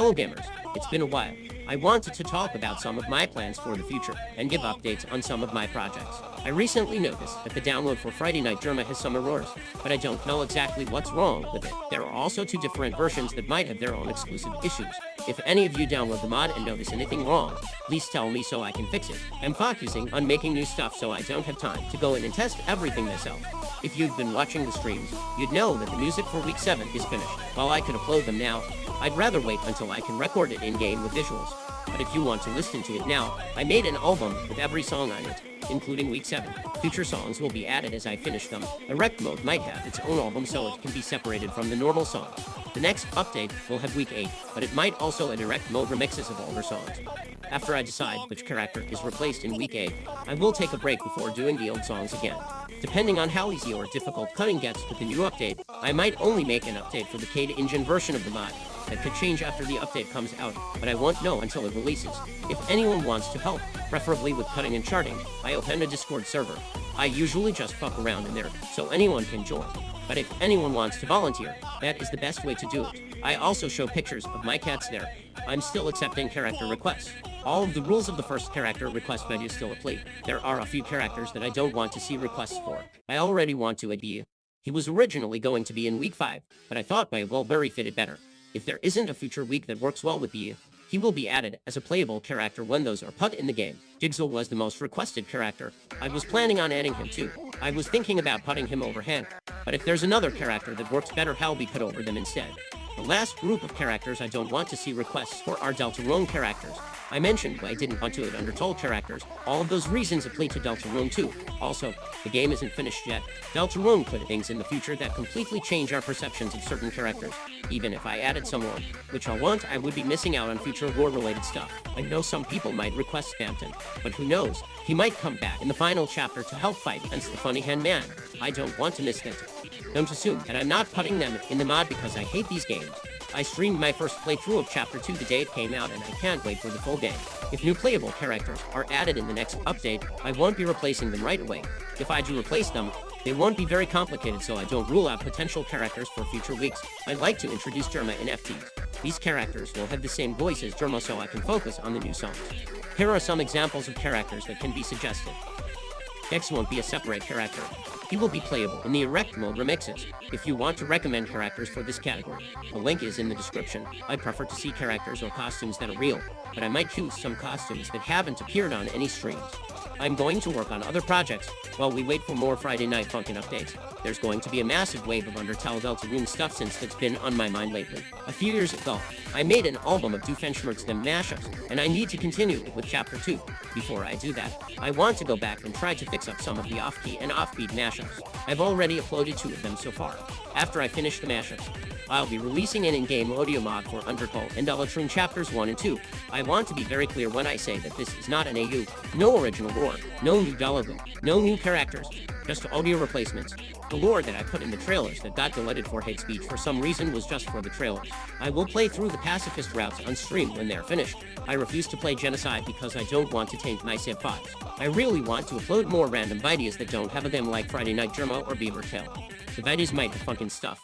Hello gamers, it's been a while. I wanted to talk about some of my plans for the future and give updates on some of my projects. I recently noticed that the download for Friday Night Jerma has some errors, but I don't know exactly what's wrong with it. There are also two different versions that might have their own exclusive issues. If any of you download the mod and notice anything wrong, please tell me so I can fix it. I'm focusing on making new stuff so I don't have time to go in and test everything myself. If you've been watching the streams, you'd know that the music for week 7 is finished. While I could upload them now, I'd rather wait until I can record it in-game with visuals. But if you want to listen to it now, I made an album with every song on it, including Week 7. Future songs will be added as I finish them. Erect mode might have its own album so it can be separated from the normal songs. The next update will have Week 8, but it might also add Erect mode remixes of older songs. After I decide which character is replaced in Week 8, I will take a break before doing the old songs again. Depending on how easy or difficult cutting gets with the new update, I might only make an update for the Kade engine version of the mod, that could change after the update comes out, but I won't know until it releases. If anyone wants to help, preferably with cutting and charting, I open a Discord server. I usually just fuck around in there, so anyone can join. But if anyone wants to volunteer, that is the best way to do it. I also show pictures of my cats there. I'm still accepting character requests. All of the rules of the first character request menu still apply. There are a few characters that I don't want to see requests for. I already want to add you. He was originally going to be in week 5, but I thought my Wellberry fitted better. If there isn't a future week that works well with you, he will be added as a playable character when those are put in the game. Jigsaw was the most requested character. I was planning on adding him too. I was thinking about putting him over Hank, but if there's another character that works better, I'll be put over them instead. The last group of characters I don't want to see requests for are Deltarune characters. I mentioned why I didn't want to it Undertale characters. All of those reasons apply to Deltarune too. Also, the game isn't finished yet. Deltarune could things in the future that completely change our perceptions of certain characters. Even if I added someone, which I want, I would be missing out on future lore-related stuff. I know some people might request Spamton, but who knows? He might come back in the final chapter to help fight against the Funny Hand Man. I don't want to miss that. Don't assume that I'm not putting them in the mod because I hate these games. I streamed my first playthrough of Chapter 2 the day it came out, and I can't wait for the full game. If new playable characters are added in the next update, I won't be replacing them right away. If I do replace them, they won't be very complicated so I don't rule out potential characters for future weeks. I'd like to introduce Jerma in FTs. These characters will have the same voice as Jerma so I can focus on the new songs. Here are some examples of characters that can be suggested. X won't be a separate character. He will be playable in the Erect mode remixes, if you want to recommend characters for this category. A link is in the description. I prefer to see characters or costumes that are real, but I might choose some costumes that haven't appeared on any streams. I'm going to work on other projects while we wait for more Friday Night Funkin' updates. There's going to be a massive wave of Undertale Deltarune stuff since that's been on my mind lately. A few years ago, I made an album of Doofenshmirtz them mashups, and I need to continue with Chapter 2. Before I do that, I want to go back and try to fix up some of the off-key and off-beat mashups. I've already uploaded two of them so far. After I finish the mashups, I'll be releasing an in-game audio mod for Undertale and Deltarune Chapters 1 and 2. I want to be very clear when I say that this is not an AU, no original lore, no new dialogue, no new characters, just audio replacements. The lore that I put in the trailers that got deleted for hate speech for some reason was just for the trailers. I will play through the pacifist routes on stream when they're finished. I refuse to play Genocide because I don't want to taint my save files. I really want to upload more random videos that don't have a them like Friday Night Jerma or Beaver Tail. The videos might have funkin' stuff,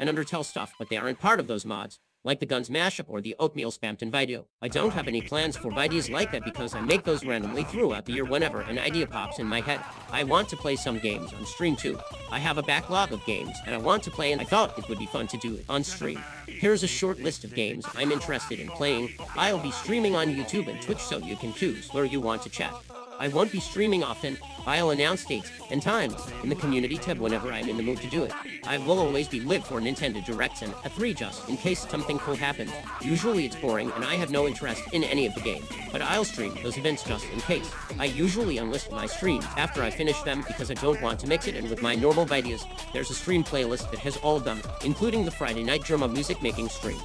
and Undertale stuff, but they aren't part of those mods, like the Guns mashup or the Oatmeal Spamton video. I don't have any plans for videos like that because I make those randomly throughout the year whenever an idea pops in my head. I want to play some games on stream too. I have a backlog of games, and I want to play and I thought it would be fun to do it on stream. Here's a short list of games I'm interested in playing. I'll be streaming on YouTube and Twitch so you can choose where you want to chat. I won't be streaming often. I'll announce dates and times in the community tab whenever I'm in the mood to do it. I will always be lit for Nintendo Directs and E3 just in case something cool happens. Usually it's boring and I have no interest in any of the game, but I'll stream those events just in case. I usually unlist my streams after I finish them because I don't want to mix it in with my normal videos. There's a stream playlist that has all of them, including the Friday Night Jerma music making streams.